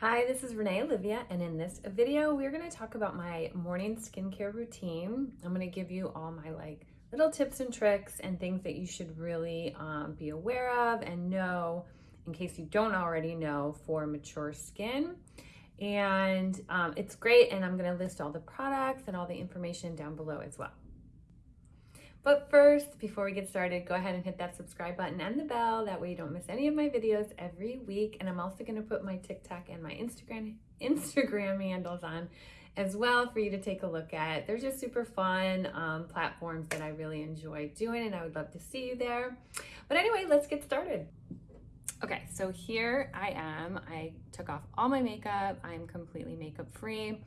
Hi, this is Renee Olivia, and in this video, we're gonna talk about my morning skincare routine. I'm gonna give you all my like little tips and tricks and things that you should really um, be aware of and know in case you don't already know for mature skin. And um, it's great, and I'm gonna list all the products and all the information down below as well. But first, before we get started, go ahead and hit that subscribe button and the bell. That way you don't miss any of my videos every week. And I'm also gonna put my TikTok and my Instagram Instagram handles on as well for you to take a look at. They're just super fun um, platforms that I really enjoy doing and I would love to see you there. But anyway, let's get started. Okay, so here I am. I took off all my makeup. I'm completely makeup free.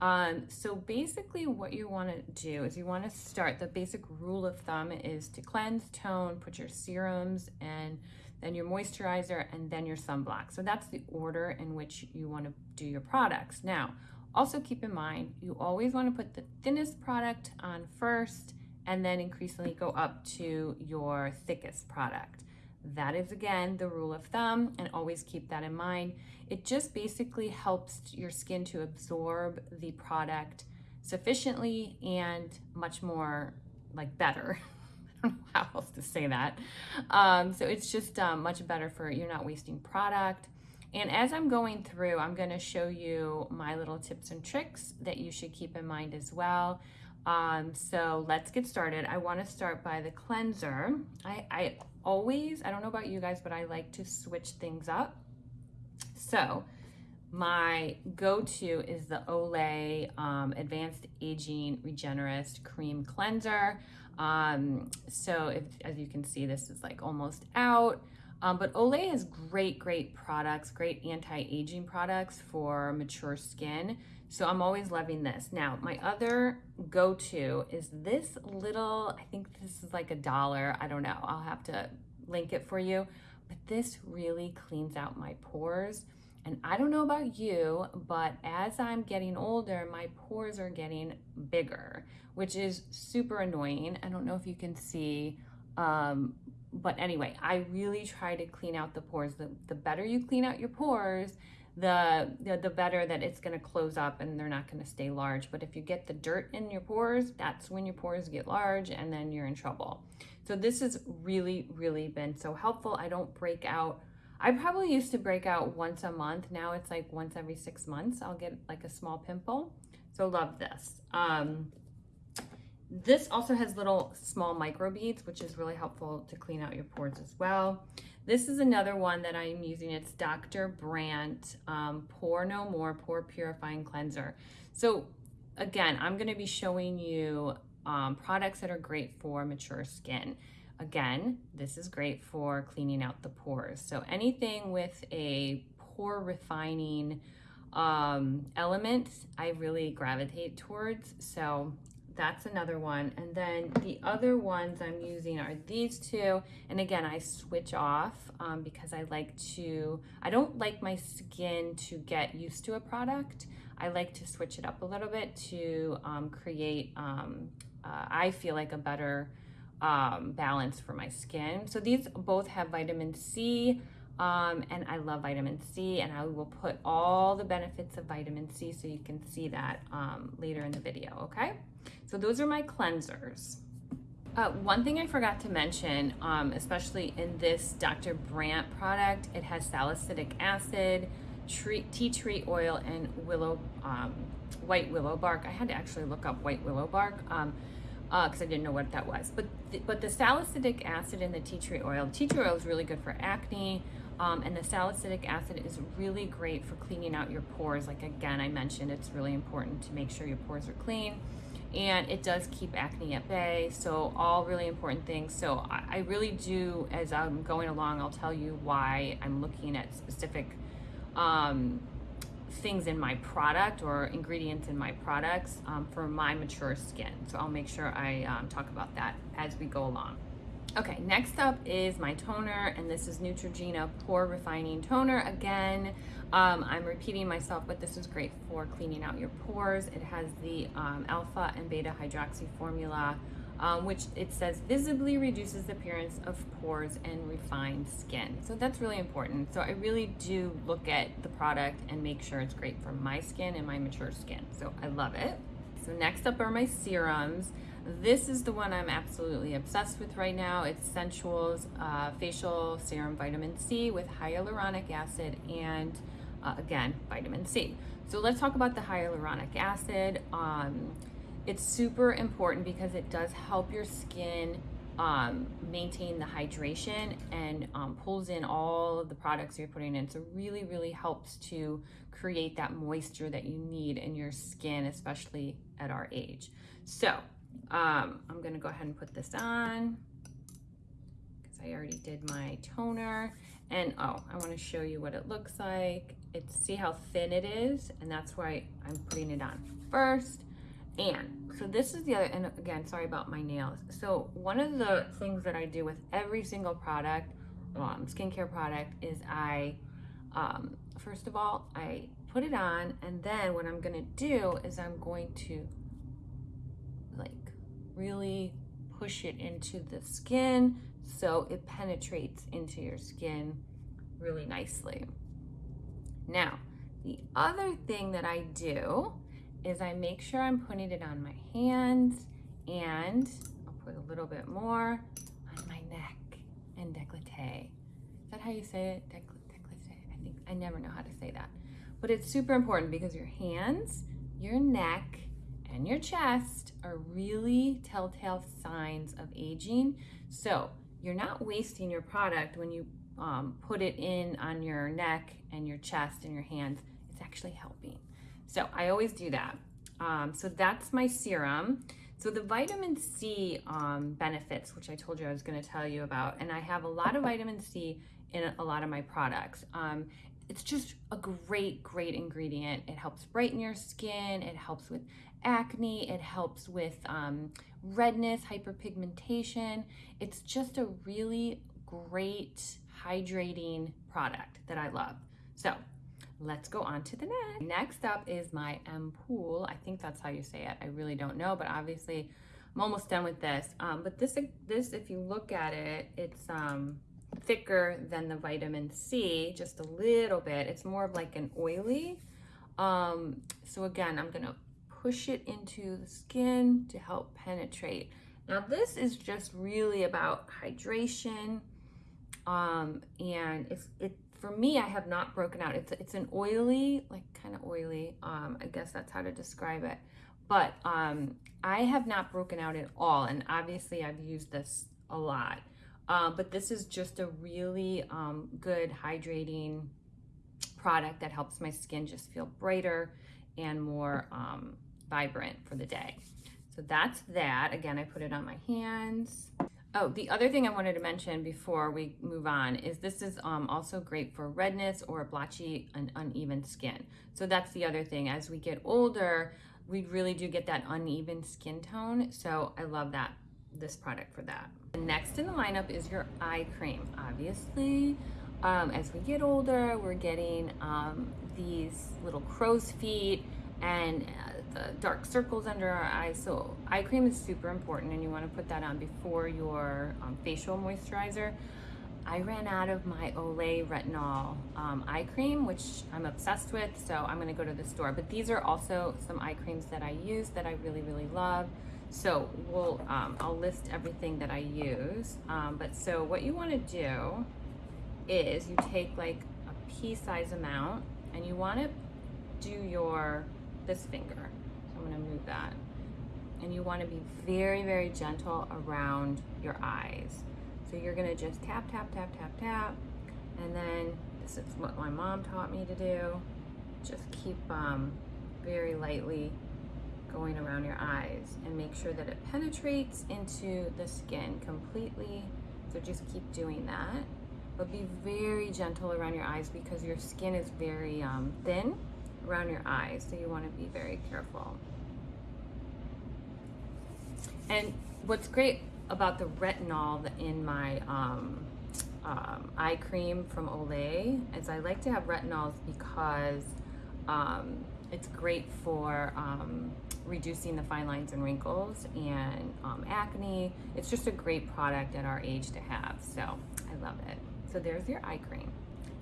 Um, so basically what you want to do is you want to start, the basic rule of thumb is to cleanse, tone, put your serums and then your moisturizer and then your sunblock. So that's the order in which you want to do your products. Now, also keep in mind, you always want to put the thinnest product on first and then increasingly go up to your thickest product. That is again the rule of thumb and always keep that in mind. It just basically helps your skin to absorb the product sufficiently and much more like better. I don't know how else to say that. Um, so it's just um, much better for you're not wasting product. And as I'm going through, I'm going to show you my little tips and tricks that you should keep in mind as well. Um, so let's get started. I want to start by the cleanser. I, I always, I don't know about you guys, but I like to switch things up. So my go-to is the Olay um, Advanced Aging Regenerist Cream Cleanser. Um, so if, as you can see, this is like almost out. Um, but Olay has great, great products, great anti-aging products for mature skin. So I'm always loving this. Now, my other go-to is this little, I think this is like a dollar. I don't know. I'll have to link it for you. But this really cleans out my pores. And I don't know about you, but as I'm getting older, my pores are getting bigger, which is super annoying. I don't know if you can see, um, but anyway, I really try to clean out the pores. The, the better you clean out your pores, the, the, the better that it's gonna close up and they're not gonna stay large. But if you get the dirt in your pores, that's when your pores get large and then you're in trouble. So this has really, really been so helpful. I don't break out. I probably used to break out once a month. Now it's like once every six months, I'll get like a small pimple. So love this. Um, this also has little small micro beads, which is really helpful to clean out your pores as well. This is another one that I'm using. It's Dr. Brandt um, Pore No More Pore Purifying Cleanser. So again, I'm gonna be showing you um, products that are great for mature skin. Again, this is great for cleaning out the pores. So anything with a pore refining um, element, I really gravitate towards. So that's another one. And then the other ones I'm using are these two. And again, I switch off um, because I like to, I don't like my skin to get used to a product. I like to switch it up a little bit to um, create, um, uh, I feel like a better um, balance for my skin. So these both have vitamin C, um, and I love vitamin C and I will put all the benefits of vitamin C so you can see that um, later in the video, okay? So those are my cleansers. Uh, one thing I forgot to mention, um, especially in this Dr. Brandt product, it has salicylic acid, tree, tea tree oil, and willow, um, white willow bark. I had to actually look up white willow bark because um, uh, I didn't know what that was. But the, but the salicylic acid in the tea tree oil, tea tree oil is really good for acne, um, and the salicylic acid is really great for cleaning out your pores. Like again, I mentioned, it's really important to make sure your pores are clean and it does keep acne at bay. So all really important things. So I, really do, as I'm going along, I'll tell you why I'm looking at specific um, things in my product or ingredients in my products um, for my mature skin. So I'll make sure I um, talk about that as we go along. Okay, next up is my toner, and this is Neutrogena Pore Refining Toner. Again, um, I'm repeating myself, but this is great for cleaning out your pores. It has the um, alpha and beta hydroxy formula um, which it says visibly reduces the appearance of pores and refined skin. So that's really important. So I really do look at the product and make sure it's great for my skin and my mature skin. So I love it. So next up are my serums. This is the one I'm absolutely obsessed with right now. It's Sensual's uh, Facial Serum Vitamin C with hyaluronic acid and uh, again, vitamin C. So let's talk about the hyaluronic acid. Um, it's super important because it does help your skin um, maintain the hydration and um, pulls in all of the products you're putting in. So really, really helps to create that moisture that you need in your skin, especially at our age. So um, I'm gonna go ahead and put this on because I already did my toner. And oh, I wanna show you what it looks like. It's see how thin it is, and that's why I'm putting it on first. And so this is the other, and again, sorry about my nails. So one of the things that I do with every single product, um, skincare product, is I, um, first of all, I put it on, and then what I'm gonna do is I'm going to really push it into the skin so it penetrates into your skin really nicely. Now, the other thing that I do is I make sure I'm putting it on my hands and I'll put a little bit more on my neck and décolleté. Is that how you say it? Décolleté. I think I never know how to say that. But it's super important because your hands, your neck, and your chest are really telltale signs of aging. So you're not wasting your product when you um, put it in on your neck and your chest and your hands. It's actually helping. So I always do that. Um, so that's my serum. So the vitamin C um, benefits, which I told you I was going to tell you about, and I have a lot of vitamin C in a lot of my products. Um, it's just a great, great ingredient. It helps brighten your skin. It helps with acne. It helps with um, redness, hyperpigmentation. It's just a really great hydrating product that I love. So let's go on to the next. Next up is my Ampoule. I think that's how you say it. I really don't know, but obviously I'm almost done with this. Um, but this, this, if you look at it, it's um, thicker than the vitamin C, just a little bit. It's more of like an oily. Um, so again, I'm gonna push it into the skin to help penetrate. Now this is just really about hydration. Um, and it's, it, for me, I have not broken out. It's, it's an oily, like kind of oily. Um, I guess that's how to describe it. But um, I have not broken out at all. And obviously I've used this a lot. Um, but this is just a really um, good hydrating product that helps my skin just feel brighter and more um, vibrant for the day. So that's that. Again, I put it on my hands. Oh, the other thing I wanted to mention before we move on is this is um, also great for redness or blotchy and uneven skin. So that's the other thing. As we get older, we really do get that uneven skin tone. So I love that, this product for that. Next in the lineup is your eye cream. Obviously, um, as we get older, we're getting um, these little crow's feet and uh, the dark circles under our eyes. So eye cream is super important and you want to put that on before your um, facial moisturizer. I ran out of my Olay Retinol um, eye cream, which I'm obsessed with, so I'm going to go to the store. But these are also some eye creams that I use that I really, really love. So we'll, um, I'll list everything that I use. Um, but so what you want to do is you take like a pea size amount and you want to do your, this finger. I'm gonna move that. And you wanna be very, very gentle around your eyes. So you're gonna just tap, tap, tap, tap, tap. And then this is what my mom taught me to do. Just keep um, very lightly going around your eyes and make sure that it penetrates into the skin completely. So just keep doing that. But be very gentle around your eyes because your skin is very um, thin around your eyes, so you want to be very careful. And what's great about the retinol in my um, um, eye cream from Olay is I like to have retinols because um, it's great for um, reducing the fine lines and wrinkles and um, acne. It's just a great product at our age to have. So I love it. So there's your eye cream.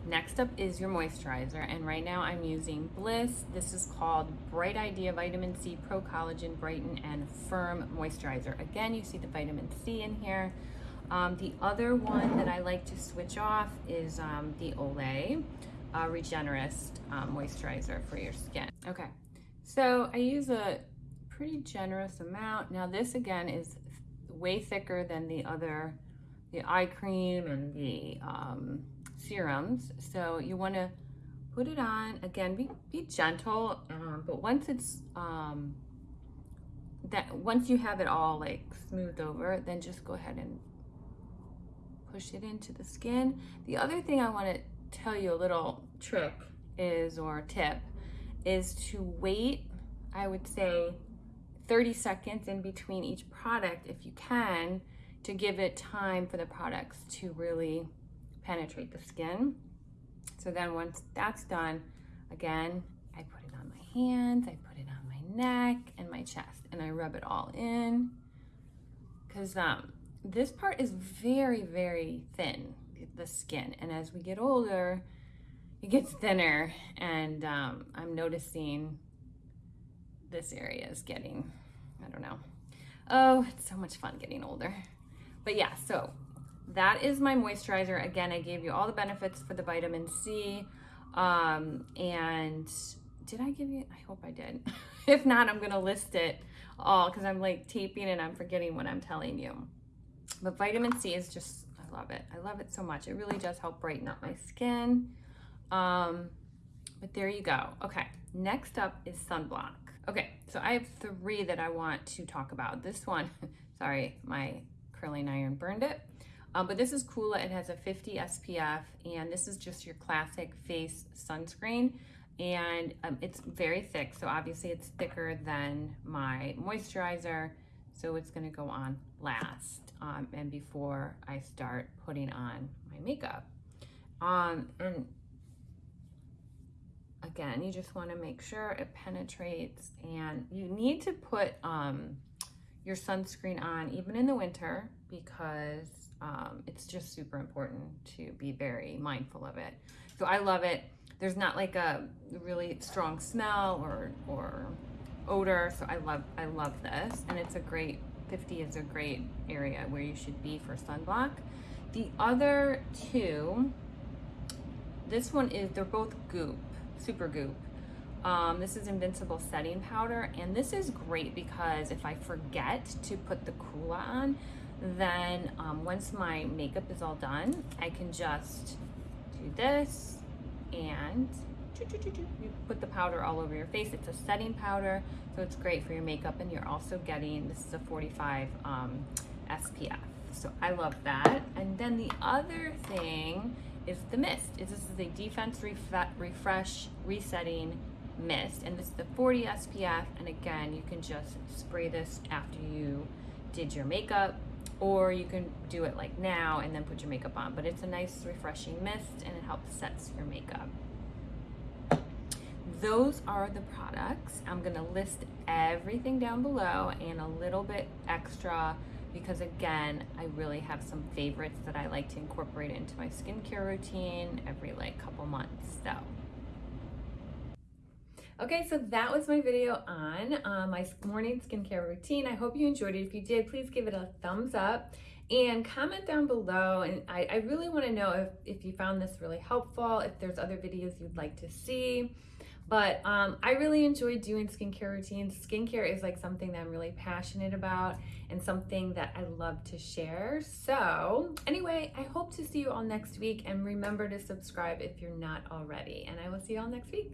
Next up is your moisturizer, and right now I'm using Bliss. This is called Bright Idea Vitamin C Pro Collagen Brighten and Firm Moisturizer. Again, you see the vitamin C in here. Um, the other one that I like to switch off is um, the Olay uh, Regenerist um, Moisturizer for your skin. Okay, so I use a pretty generous amount. Now this again is way thicker than the other, the eye cream and the um, serums. So you want to put it on again. Be be gentle, um, but once it's um, that once you have it all like smoothed over, then just go ahead and push it into the skin. The other thing I want to tell you a little trick is or tip is to wait. I would say 30 seconds in between each product if you can to give it time for the products to really penetrate the skin. So then once that's done, again, I put it on my hands, I put it on my neck and my chest, and I rub it all in. Because um, this part is very, very thin, the skin. And as we get older, it gets thinner. And um, I'm noticing this area is getting, I don't know. Oh, it's so much fun getting older. But yeah, so that is my moisturizer. Again, I gave you all the benefits for the vitamin C. Um, and did I give you, I hope I did. if not, I'm gonna list it all because I'm like taping and I'm forgetting what I'm telling you. But vitamin C is just, I love it. I love it so much. It really does help brighten up my skin. Um, but there you go. Okay, next up is sunblock. Okay, so I have three that I want to talk about. This one, sorry, my curling iron burned it. Um, but this is Coola. It has a 50 SPF, and this is just your classic face sunscreen. And um, it's very thick, so obviously it's thicker than my moisturizer. So it's gonna go on last um, and before I start putting on my makeup. Um, and again, you just wanna make sure it penetrates and you need to put um, your sunscreen on even in the winter because um, it's just super important to be very mindful of it. So I love it. There's not like a really strong smell or, or odor. So I love, I love this. And it's a great, 50 is a great area where you should be for sunblock. The other two, this one is, they're both goop, Supergoop. Um, this is Invincible Setting Powder, and this is great because if I forget to put the Coola on, then um, once my makeup is all done, I can just do this and you put the powder all over your face. It's a setting powder, so it's great for your makeup. And you're also getting, this is a 45 um, SPF. So I love that. And then the other thing is the mist. Is This is a Defense Refresh Resetting Mist. And this is the 40 SPF. And again, you can just spray this after you did your makeup or you can do it like now and then put your makeup on. But it's a nice refreshing mist and it helps sets your makeup. Those are the products. I'm gonna list everything down below and a little bit extra because again, I really have some favorites that I like to incorporate into my skincare routine every like couple months. So Okay, so that was my video on uh, my morning skincare routine. I hope you enjoyed it. If you did, please give it a thumbs up and comment down below. And I, I really wanna know if, if you found this really helpful, if there's other videos you'd like to see. But um, I really enjoy doing skincare routines. Skincare is like something that I'm really passionate about and something that I love to share. So anyway, I hope to see you all next week and remember to subscribe if you're not already. And I will see you all next week.